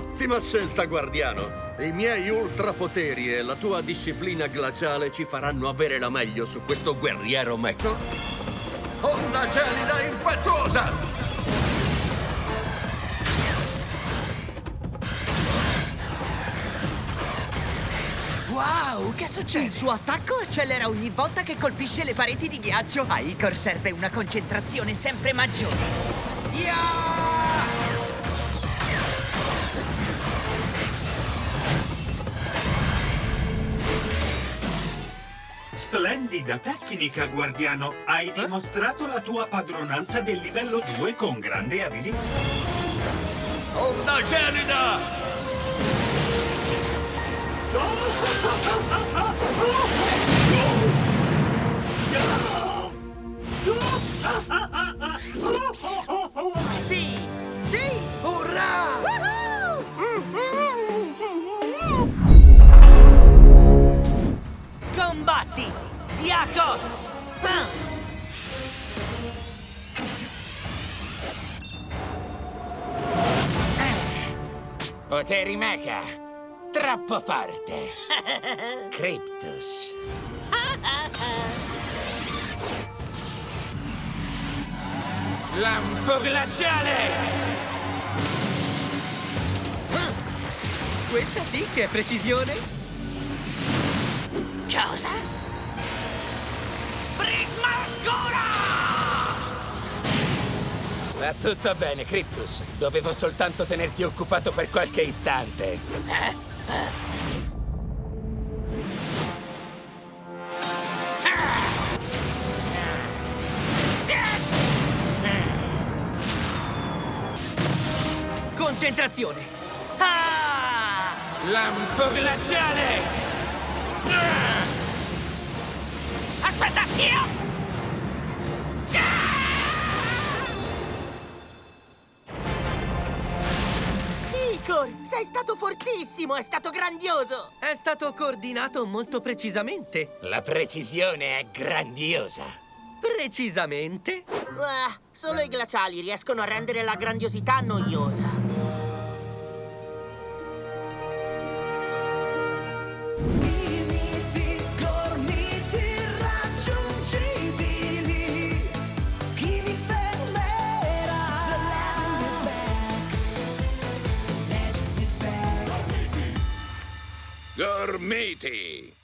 Ottima scelta, guardiano. I miei ultrapoteri e la tua disciplina glaciale ci faranno avere la meglio su questo guerriero mecho. Onda gelida impetuosa! Wow, che succede? Il suo attacco accelera ogni volta che colpisce le pareti di ghiaccio. A Icor serve una concentrazione sempre maggiore. Yeah! Splendida tecnica, guardiano. Hai dimostrato la tua padronanza del livello 2 con grande abilità. Onda gelida! Diakos! Ah! Poteri mecha. Troppo forte. Cryptus. Lampo glaciale! Questa sì che è precisione! Cosa? Va tutto bene, Cryptus. Dovevo soltanto tenerti occupato per qualche istante. Concentrazione! Ah! Lampo glaciale! Icor, sei stato fortissimo, è stato grandioso! È stato coordinato molto precisamente. La precisione è grandiosa. Precisamente? Ah, solo i glaciali riescono a rendere la grandiosità noiosa. Gormiti!